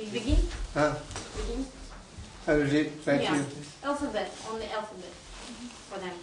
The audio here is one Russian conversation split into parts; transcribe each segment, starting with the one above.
You begin? Ah, Begin? I will read right Yeah. here. Alphabet, only alphabet for them.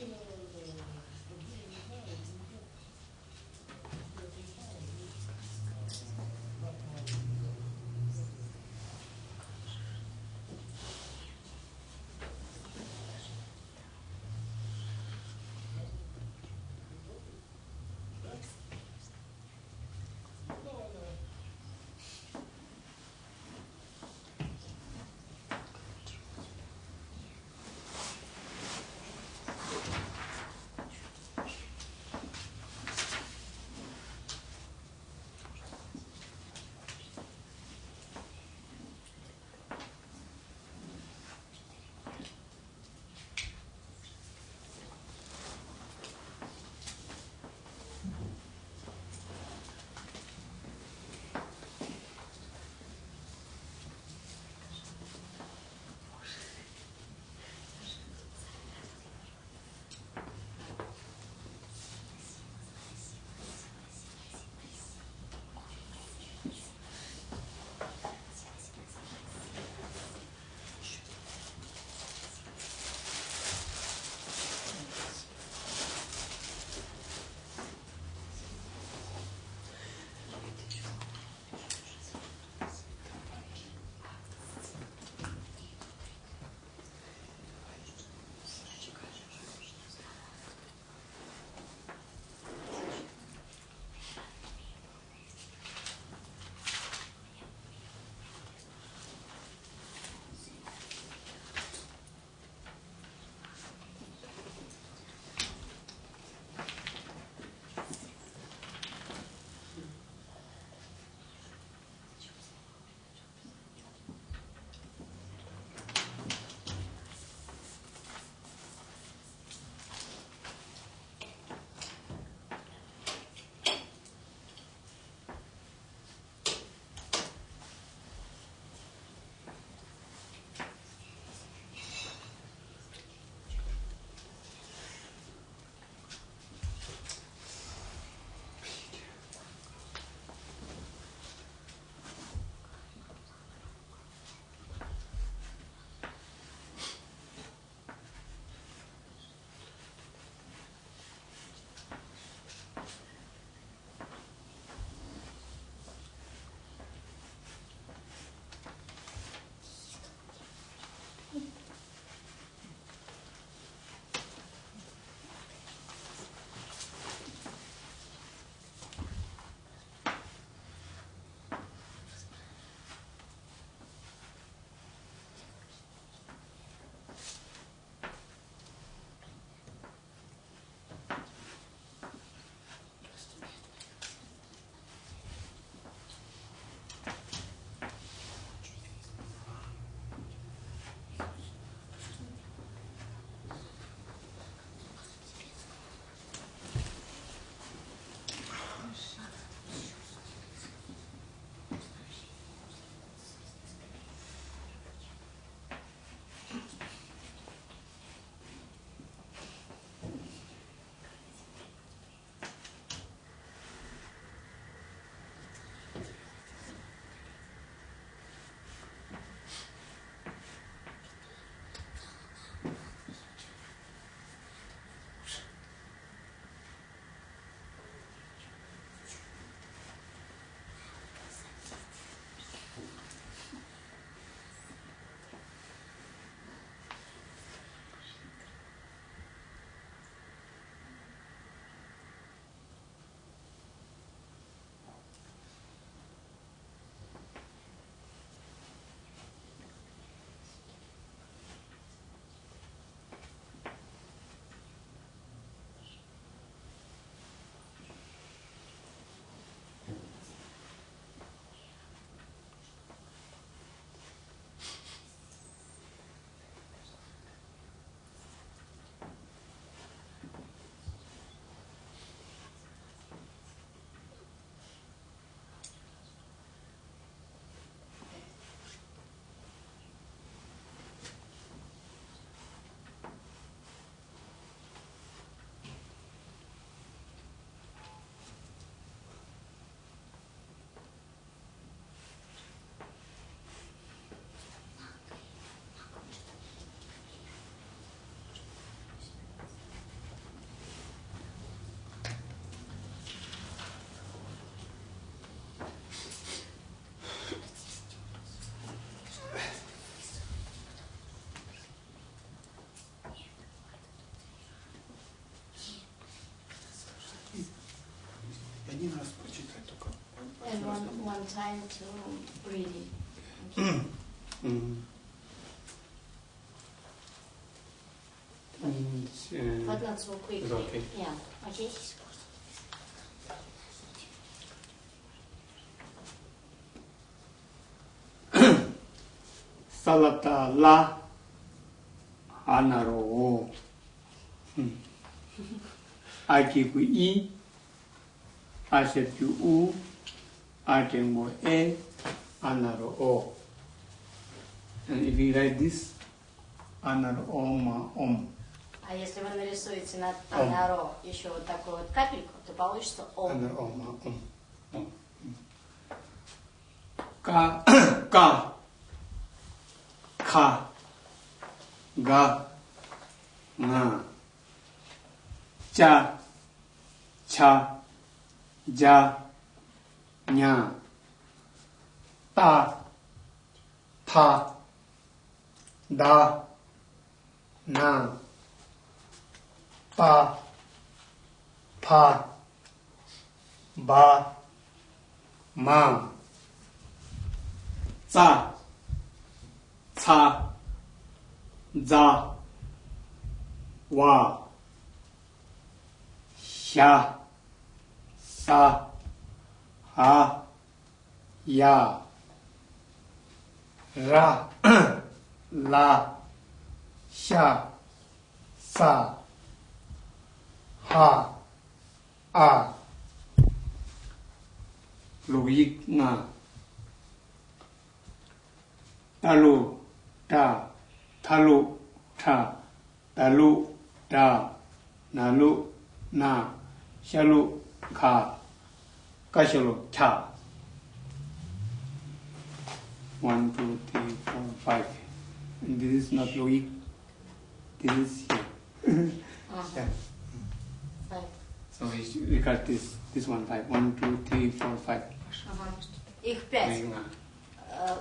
Yeah. один раз прочитать только. And one, one time to read it. Okay. М. М, э, But not so quickly. It's okay. Yeah. Okay. 살라타 라 하나로 음. 아기구 이 Așteptiu U, Artemo E, Anaro O. And if you write this, Anaro Oma Om. А если вы нарисуете над Анаро еще вот такую вот капельку, то получится Ом. Анаро Ома Ом. Ом. Ка, ка, ка, га, на, ча, ча, 家、娘、大、他、大、男、爸、爸、爸、妈、咋、擦、咋、哇、下。 สะหะยาระลาชาสาหาอาลูอีกนาตาลูตาทาลูทาตาลูตานาลูนาชาลูคา 로, 차. One, two, three, four, five. And this is not Loic. This is here. Yeah. Five. So we got this, this one five. One, two, three, four, five. Ага. Их пять. Uh, Э,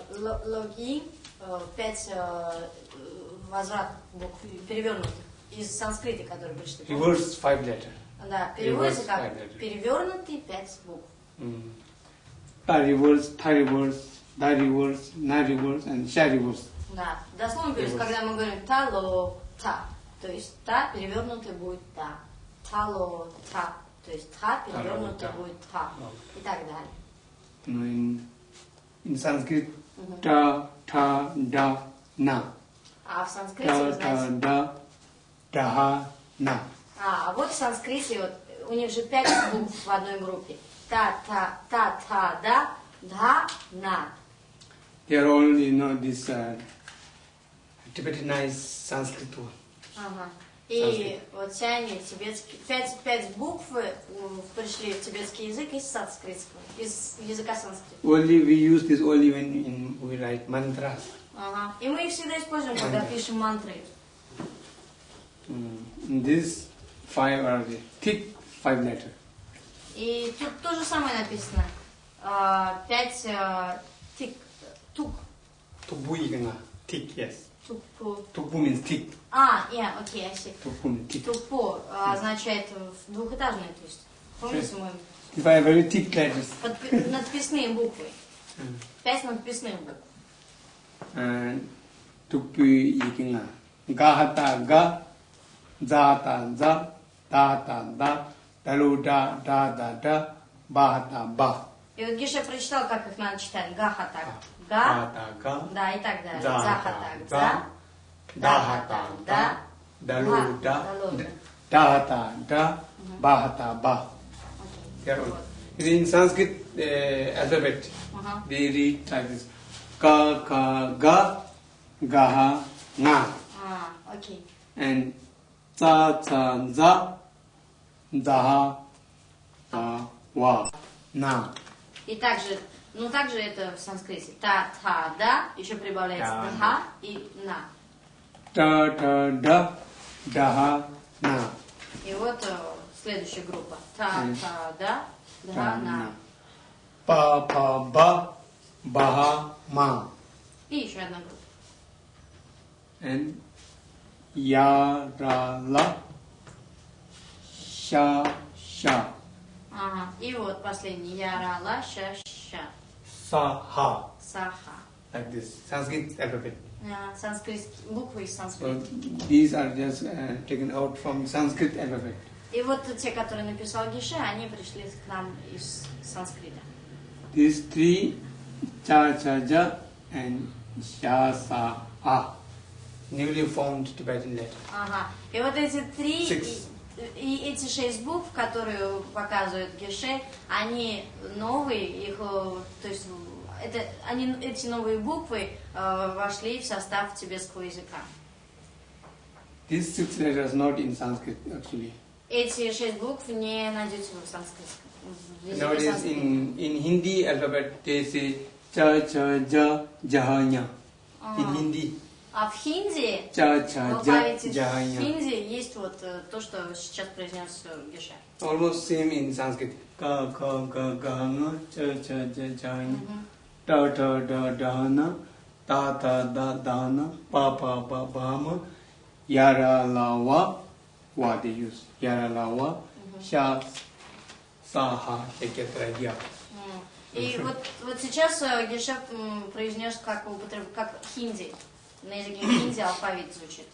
Логи, э, пять э, возврат букв перевернутых из санскрита, которые пришли. Reverse five letter. Да, переводится как перевернутые пять букв. Ta reverse, ta reverse, da reverse, na reverse, and sha reverse. Да, дословно Reverse. когда мы говорим тало та, то есть та перевернутая будет та, тало та, то есть та перевернутая Тало-та. будет та и так далее. You know, in, in Sanskrit, ta, ta, da, na. А в санскрите, ta, знаете, da, daha, na. а, а вот в санскрите вот, у них же пять букв в одной группе. Та, та, та, та, да, да, на. They are all, you know, this uh, Tibetanized Sanskrit word. Ага. И вот все они тибетские, пять, пять букв э, пришли в тибетский язык из санскритского, из языка санскрита. Only we use this only when in, we write mantras. Ага. И мы их всегда используем, когда пишем мантры. Mm. In this five are the thick five letter. И тут то же самое написано. А, Пять а, тик, тук, ikanga. Thick, yes. тупу. Tukbu means thick. А, я, окей, я see. Tukbu means thick. Тупо а, означает двухэтажное, то есть. Помните мы If I very thick letters, подпи- надписные буквы. Пять надписных букв. and tukbu ikanga. Gahata ga, zata za, data da, daluda da da da, bahata ba. И вот Гиша прочитал, как их надо читать. Гахатак. Га. Gahata ga, Да, и так далее. Да, Захатак. да, Да. dahata da, daluda, Daluda. data da, bahata ba. They are all- In Sanskrit uh, alphabet, Ага. they read like this. Ka, ka, ga, gaha, nga. А, окей. And za, za, za, zaha, wa, wa, na. И также, ну также это в санскрите. Та, та, да, еще прибавляется Да, и на. Ta, ta, da, daha, na. И вот э, следующая группа. Та, та, да, дха, на. Pa, pa, ba, baha, ma. И еще одна группа. And ya, ra, la, sha, sha, Ага. И вот последний. Яра, ла, ша, ща. Sa, ha, Саха. like this. Sanskrit alphabet. А, Санскритские буквы из So санскрита. these are just uh, taken out from Sanskrit alphabet. И вот те, которые написал Гише, они пришли к нам из санскрита. These three, cha, cha, ja, and sha, sa, a, newly formed Tibetan letter. Ага. И вот эти три, Six. И, эти шесть букв, которые показывают Геше, они новые, их, э, то есть это, они, эти новые буквы э, вошли в состав тибетского языка. These six letters not in Sanskrit actually. Эти шесть букв не найдете в санскритском. Nowadays in, in Hindi alphabet they say cha, cha, ja, jahanya. А. In Hindi, А в хинди, cha, в cha, ja, алфавите jahanya. хинди есть вот э, то, что сейчас произнес э, Геше. Almost same in Sanskrit. Ka, ka, ga, ga, nga, cha, cha, ja, jahanya. Мгм. ta ta da dana ta ta da dana pa pa pa bama yara lawa wa they use yara lawa sha sa ha etc ya М. И вот, вот сейчас э, Геше м, произнес как, как хинди. На языке хинди алфавит звучит.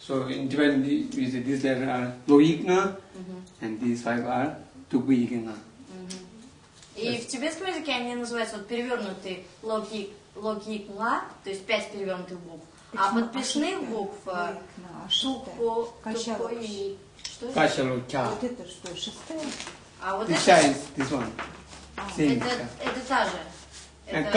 so in Tibetan we say these letters are loikna Мгм. and these five are tukbikna Мгм. И в тибетском языке они называются вот перевернутые логик, логикла, то есть пять перевернутых букв. А подписных букв э, ошибка. тупо, и... Cha Вот это что, шестая? А вот это, this one А, это, это та же. and Это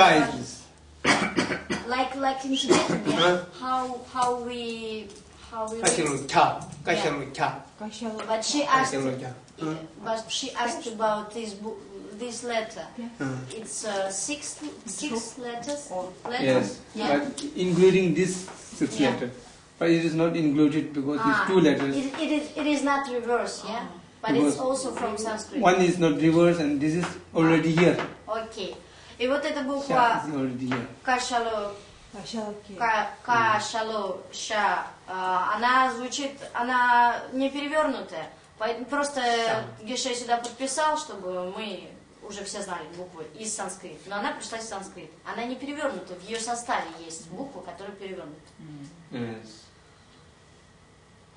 like like in Tibetan, yeah? how how we how we. Kashilucha, Kashilucha. Yeah. But she asked. Kashilucha. But she asked about this book, this letter. Yeah. It's uh, six six letters. Or letters. Yes, yeah. including this six yeah. letter, but it is not included because ah, two letters. It, it is it is not reverse, yeah. But it's also from Sanskrit. One is not reverse, and this is already here. Okay. И вот эта буква кашало кашало ша, а, она звучит, она не перевернутая. Поэтому просто Геше сюда подписал, чтобы мы уже все знали буквы из санскрита. Но она пришла из санскрита. Она не перевернута. В ее составе есть буква, которая перевернута. Yes.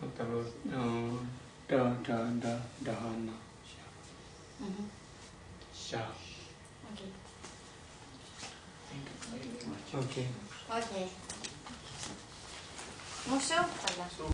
Otherwise, uh, da da da Okay. Okay. Mucho.